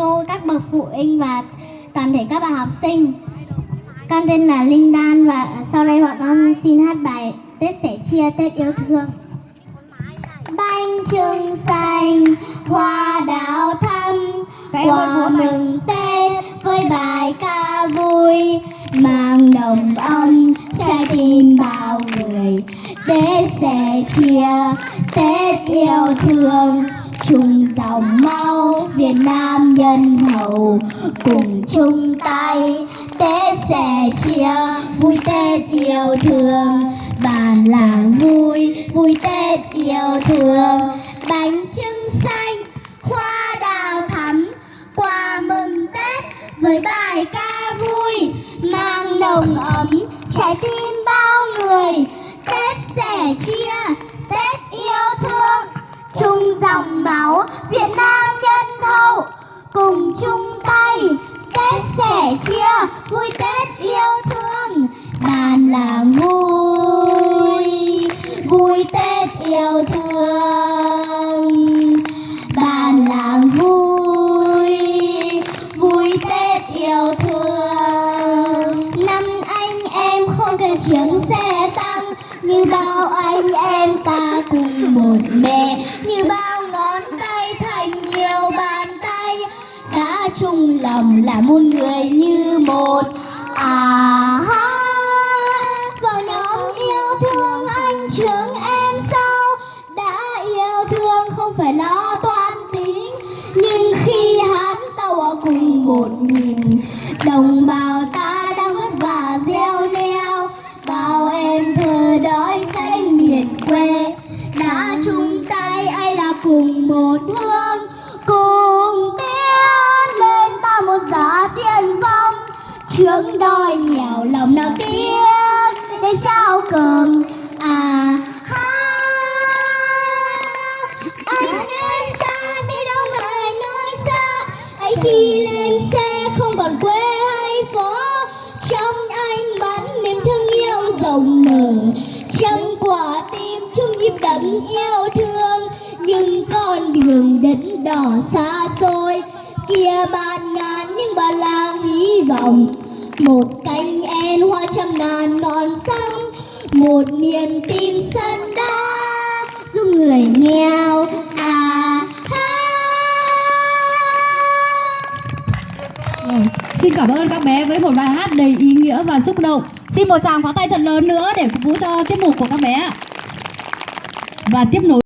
cô, các bậc phụ huynh và toàn thể các bạn học sinh. Con tên là Linh Đan và sau đây bọn con xin hát bài Tết sẻ chia Tết yêu thương. Bánh trưng xanh, hoa đào thắm, quà mừng Tết với bài ca vui, mang đồng âm trái tim bao người. Tết sẻ chia, Tết yêu thương, chung dòng máu Việt Nam nhân hậu cùng chung tay. Tết sẻ chia, vui Tết yêu thương. Bàn làng vui vui Tết yêu thương. Bánh trưng xanh, hoa đào thắm. Quà mừng Tết với bài ca vui, mang nồng ấm. Trái tim bao người, Tết sẻ chia máu Việt Nam nhân hậu. Cùng chung tay Tết sẻ chia, vui Tết yêu thương. Bàn là vui vui Tết yêu thương. Bàn là vui vui Tết yêu thương. Năm anh em không cần chiến xe tăng, như bao anh em ta cùng một mẹ. Như bao lòng là một người như một. À ha, vào nhóm yêu thương anh trường em sau đã yêu thương không phải lo toan tính, nhưng khi hắn ta ở cùng một nhìn đồng bào ta đang vất vả gieo neo. Bao em thơ đói xanh miền quê, đã chung tay, ai là cùng một hương. Trước đôi nghèo, lòng nào tiếc để sao cơm à ha, anh em ta đi đâu ngại nơi xa. Ấy khi lên xe không còn quê hay phố, trong anh bắn niềm thương yêu rộng mở. Trăm quả tim chung nhịp đậm yêu thương, nhưng con đường đến đỏ xa xôi. Kia bàn ngàn nhưng bà làng hy vọng một cánh en hoa trăm ngàn ngọn sông một niềm tin sân đá giúp người nghèo à ha Rồi, Xin cảm ơn các bé với một bài hát đầy ý nghĩa và xúc động. Xin một tràng pháo tay thật lớn nữa để phục vụ cho tiết mục của các bé ạ. Và tiếp nối